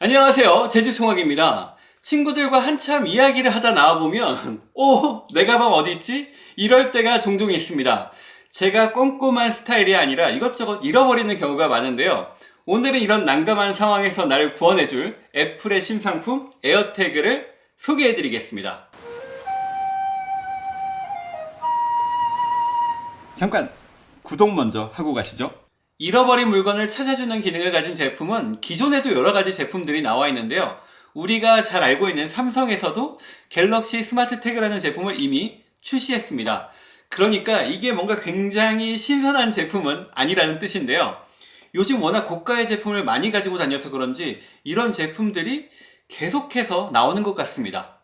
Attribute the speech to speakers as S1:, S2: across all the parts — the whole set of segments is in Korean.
S1: 안녕하세요. 제주송학입니다. 친구들과 한참 이야기를 하다 나와보면 오 내 가방 어디 있지? 이럴 때가 종종 있습니다. 제가 꼼꼼한 스타일이 아니라 이것저것 잃어버리는 경우가 많은데요. 오늘은 이런 난감한 상황에서 나를 구원해줄 애플의 신상품 에어태그를 소개해드리겠습니다. 잠깐 구독 먼저 하고 가시죠 잃어버린 물건을 찾아주는 기능을 가진 제품은 기존에도 여러가지 제품들이 나와 있는데요. 우리가 잘 알고 있는 삼성에서도 갤럭시 스마트 태그라는 제품을 이미 출시했습니다. 그러니까 이게 뭔가 굉장히 신선한 제품은 아니라는 뜻인데요. 요즘 워낙 고가의 제품을 많이 가지고 다녀서 그런지 이런 제품들이 계속해서 나오는 것 같습니다.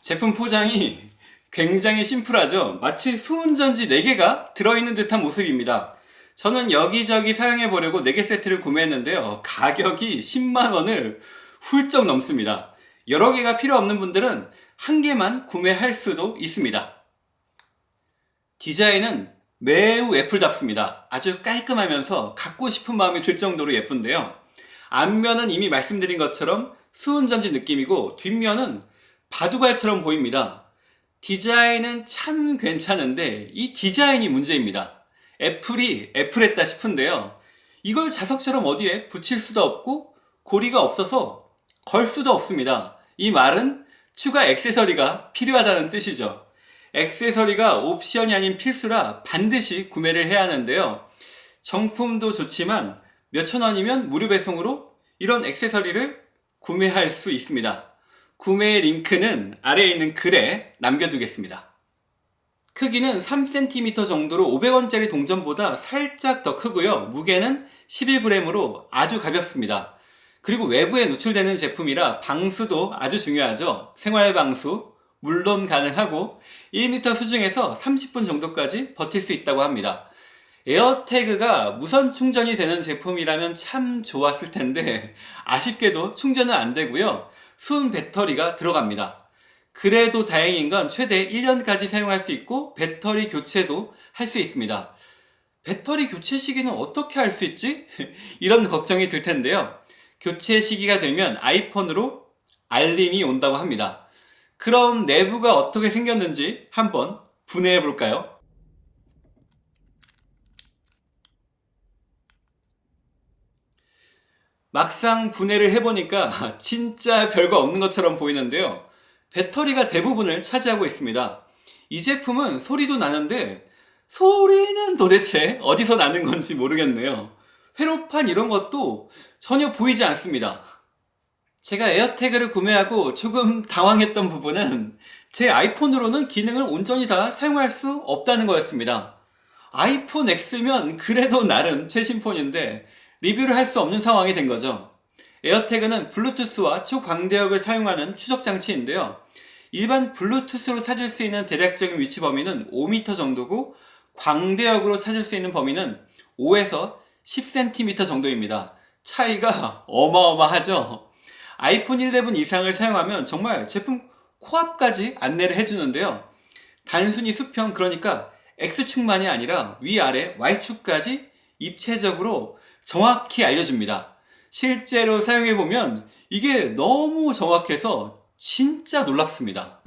S1: 제품 포장이 굉장히 심플하죠? 마치 수은전지 4개가 들어있는 듯한 모습입니다. 저는 여기저기 사용해 보려고 4개 세트를 구매했는데요. 가격이 10만원을 훌쩍 넘습니다. 여러 개가 필요 없는 분들은 한 개만 구매할 수도 있습니다. 디자인은 매우 애플답습니다. 아주 깔끔하면서 갖고 싶은 마음이 들 정도로 예쁜데요. 앞면은 이미 말씀드린 것처럼 수은전지 느낌이고 뒷면은 바둑알처럼 보입니다 디자인은 참 괜찮은데 이 디자인이 문제입니다. 애플이 애플했다 싶은데요. 이걸 자석처럼 어디에 붙일 수도 없고 고리가 없어서 걸 수도 없습니다. 이 말은 추가 액세서리가 필요하다는 뜻이죠. 액세서리가 옵션이 아닌 필수라 반드시 구매를 해야 하는데요. 정품도 좋지만 몇천원이면 무료 배송으로 이런 액세서리를 구매할 수 있습니다 구매 링크는 아래에 있는 글에 남겨두겠습니다. 크기는 3cm 정도로 500원짜리 동전보다 살짝 더 크고요. 무게는 11g으로 아주 가볍습니다. 그리고 외부에 노출되는 제품이라 방수도 아주 중요하죠. 생활방수, 물론 가능하고 1m 수중에서 30분 정도까지 버틸 수 있다고 합니다. 에어태그가 무선 충전이 되는 제품이라면 참 좋았을 텐데 아쉽게도 충전은 안 되고요. 수은 배터리가 들어갑니다. 그래도 다행인 건 최대 1년까지 사용할 수 있고 배터리 교체도 할 수 있습니다. 배터리 교체 시기는 어떻게 할 수 있지? 이런 걱정이 들 텐데요. 교체 시기가 되면 아이폰으로 알림이 온다고 합니다. 그럼 내부가 어떻게 생겼는지 한번 분해해 볼까요? 막상 분해를 해보니까 진짜 별거 없는 것처럼 보이는데요. 배터리가 대부분을 차지하고 있습니다. 이 제품은 소리도 나는데 소리는 도대체 어디서 나는 건지 모르겠네요. 회로판 이런 것도 전혀 보이지 않습니다. 제가 에어태그를 구매하고 조금 당황했던 부분은 제 아이폰으로는 기능을 온전히 다 사용할 수 없다는 거였습니다. 아이폰 X면 그래도 나름 최신 폰인데 리뷰를 할 수 없는 상황이 된 거죠. 에어태그는 블루투스와 초광대역을 사용하는 추적 장치인데요. 일반 블루투스로 찾을 수 있는 대략적인 위치 범위는 5m 정도고 광대역으로 찾을 수 있는 범위는 5에서 10cm 정도입니다. 차이가 어마어마하죠. 아이폰 11 이상을 사용하면 정말 제품 코앞까지 안내를 해주는데요. 단순히 수평 그러니까 X축만이 아니라 위아래 Y축까지 입체적으로 정확히 알려줍니다. 실제로 사용해보면 이게 너무 정확해서 진짜 놀랍습니다.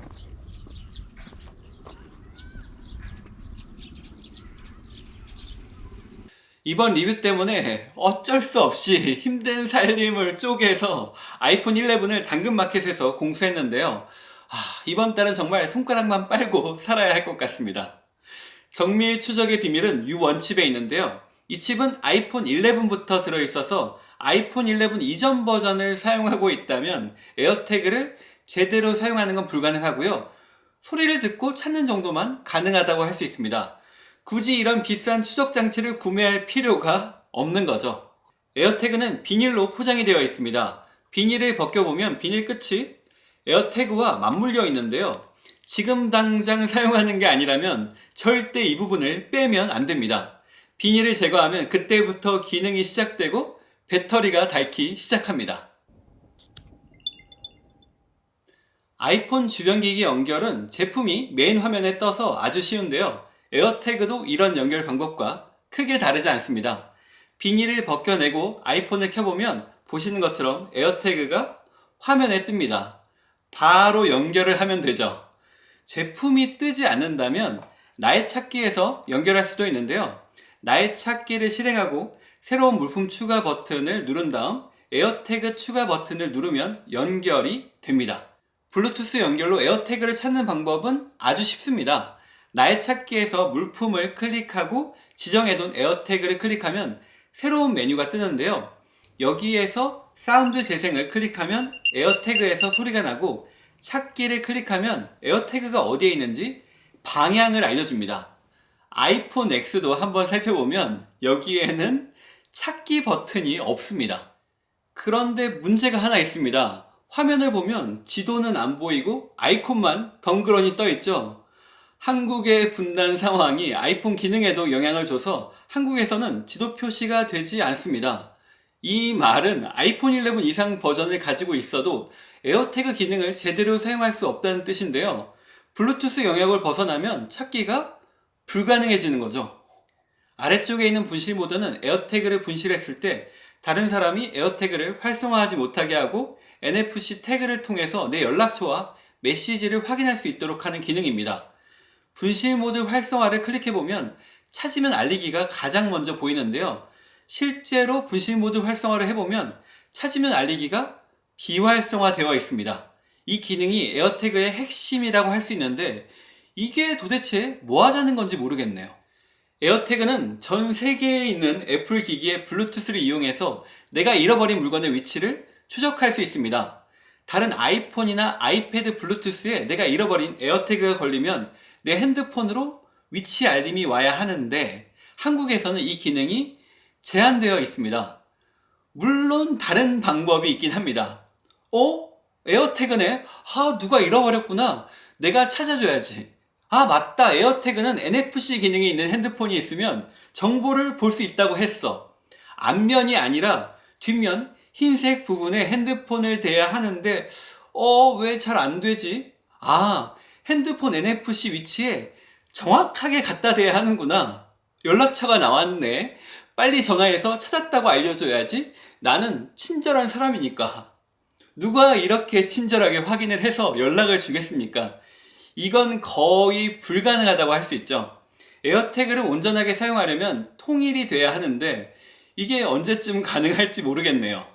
S1: 이번 리뷰 때문에 어쩔 수 없이 힘든 살림을 쪼개서 아이폰 11을 당근마켓에서 공수했는데요. 아, 이번 달은 정말 손가락만 빨고 살아야 할 것 같습니다. 정밀 추적의 비밀은 유원칩에 있는데요. 이 칩은 아이폰 11부터 들어있어서 아이폰 11 이전 버전을 사용하고 있다면 에어태그를 제대로 사용하는 건 불가능하고요. 소리를 듣고 찾는 정도만 가능하다고 할 수 있습니다. 굳이 이런 비싼 추적 장치를 구매할 필요가 없는 거죠. 에어태그는 비닐로 포장이 되어 있습니다. 비닐을 벗겨보면 비닐 끝이 에어태그와 맞물려 있는데요. 지금 당장 사용하는 게 아니라면 절대 이 부분을 빼면 안 됩니다. 비닐을 제거하면 그때부터 기능이 시작되고 배터리가 닳기 시작합니다. 아이폰 주변기기 연결은 제품이 메인 화면에 떠서 아주 쉬운데요. 에어태그도 이런 연결 방법과 크게 다르지 않습니다. 비닐을 벗겨내고 아이폰을 켜보면 보시는 것처럼 에어태그가 화면에 뜹니다. 바로 연결을 하면 되죠. 제품이 뜨지 않는다면 나의 찾기에서 연결할 수도 있는데요. 나의 찾기를 실행하고 새로운 물품 추가 버튼을 누른 다음 에어태그 추가 버튼을 누르면 연결이 됩니다. 블루투스 연결로 에어태그를 찾는 방법은 아주 쉽습니다. 나의 찾기에서 물품을 클릭하고 지정해둔 에어태그를 클릭하면 새로운 메뉴가 뜨는데요. 여기에서 사운드 재생을 클릭하면 에어태그에서 소리가 나고 찾기를 클릭하면 에어태그가 어디에 있는지 방향을 알려줍니다. 아이폰 X도 한번 살펴보면 여기에는 찾기 버튼이 없습니다. 그런데 문제가 하나 있습니다. 화면을 보면 지도는 안 보이고 아이콘만 덩그러니 떠 있죠. 한국의 분단 상황이 아이폰 기능에도 영향을 줘서 한국에서는 지도 표시가 되지 않습니다. 이 말은 아이폰 11 이상 버전을 가지고 있어도 에어태그 기능을 제대로 사용할 수 없다는 뜻인데요. 블루투스 영역을 벗어나면 찾기가 불가능해지는 거죠. 아래쪽에 있는 분실 모드는 에어태그를 분실했을 때 다른 사람이 에어태그를 활성화하지 못하게 하고 NFC 태그를 통해서 내 연락처와 메시지를 확인할 수 있도록 하는 기능입니다. 분실 모드 활성화를 클릭해보면 찾으면 알리기가 가장 먼저 보이는데요. 실제로 분실 모드 활성화를 해보면 찾으면 알리기가 비활성화 되어 있습니다. 이 기능이 에어태그의 핵심이라고 할 수 있는데 이게 도대체 뭐 하자는 건지 모르겠네요. 에어태그는 전 세계에 있는 애플 기기의 블루투스를 이용해서 내가 잃어버린 물건의 위치를 추적할 수 있습니다. 다른 아이폰이나 아이패드 블루투스에 내가 잃어버린 에어태그가 걸리면 내 핸드폰으로 위치 알림이 와야 하는데 한국에서는 이 기능이 제한되어 있습니다. 물론 다른 방법이 있긴 합니다. 어? 에어태그네? 아 누가 잃어버렸구나. 내가 찾아줘야지. 아 맞다 에어태그는 NFC 기능이 있는 핸드폰이 있으면 정보를 볼 수 있다고 했어. 앞면이 아니라 뒷면 흰색 부분에 핸드폰을 대야 하는데 어 왜 잘 안 되지? 아 핸드폰 NFC 위치에 정확하게 갖다 대야 하는구나. 연락처가 나왔네. 빨리 전화해서 찾았다고 알려줘야지. 나는 친절한 사람이니까. 누가 이렇게 친절하게 확인을 해서 연락을 주겠습니까? 이건 거의 불가능하다고 할 수 있죠. 에어태그를 온전하게 사용하려면 통일이 돼야 하는데 이게 언제쯤 가능할지 모르겠네요.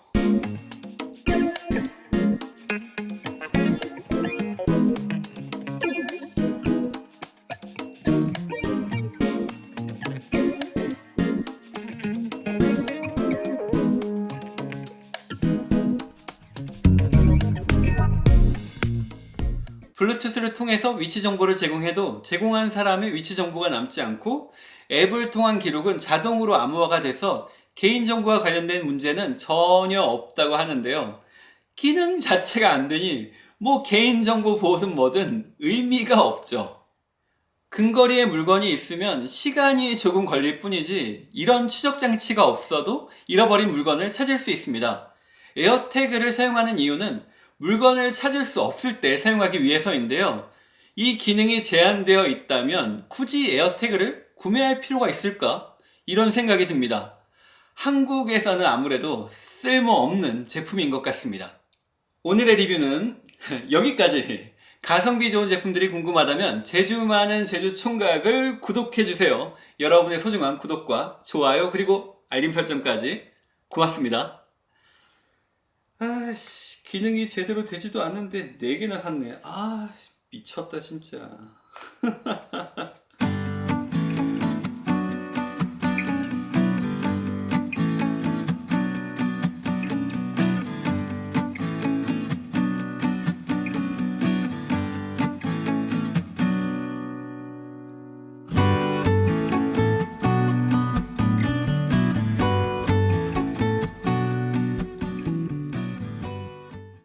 S1: 블루투스를 통해서 위치 정보를 제공해도 제공한 사람의 위치 정보가 남지 않고 앱을 통한 기록은 자동으로 암호화가 돼서 개인정보와 관련된 문제는 전혀 없다고 하는데요. 기능 자체가 안 되니 뭐 개인정보 보호든 뭐든 의미가 없죠. 근거리에 물건이 있으면 시간이 조금 걸릴 뿐이지 이런 추적 장치가 없어도 잃어버린 물건을 찾을 수 있습니다. 에어태그를 사용하는 이유는 물건을 찾을 수 없을 때 사용하기 위해서인데요. 이 기능이 제한되어 있다면 굳이 에어태그를 구매할 필요가 있을까? 이런 생각이 듭니다. 한국에서는 아무래도 쓸모없는 제품인 것 같습니다. 오늘의 리뷰는 여기까지 가성비 좋은 제품들이 궁금하다면 제주 많은 제주 총각을 구독해주세요. 여러분의 소중한 구독과 좋아요 그리고 알림 설정까지 고맙습니다. 아씨 기능이 제대로 되지도 않는데 4개나 샀네. 아 미쳤다 진짜.